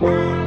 Purchase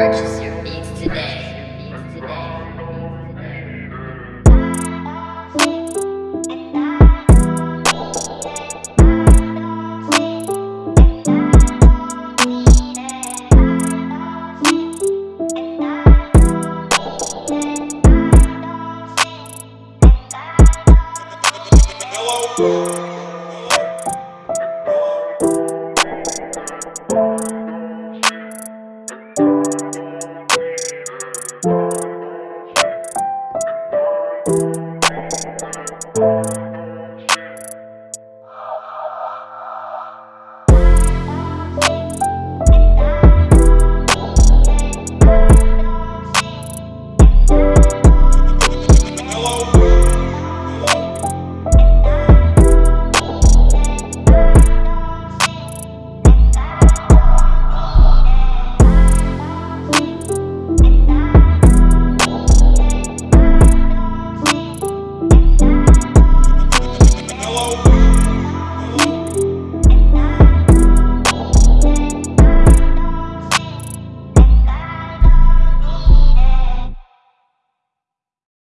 Purchase your beats today. Hello.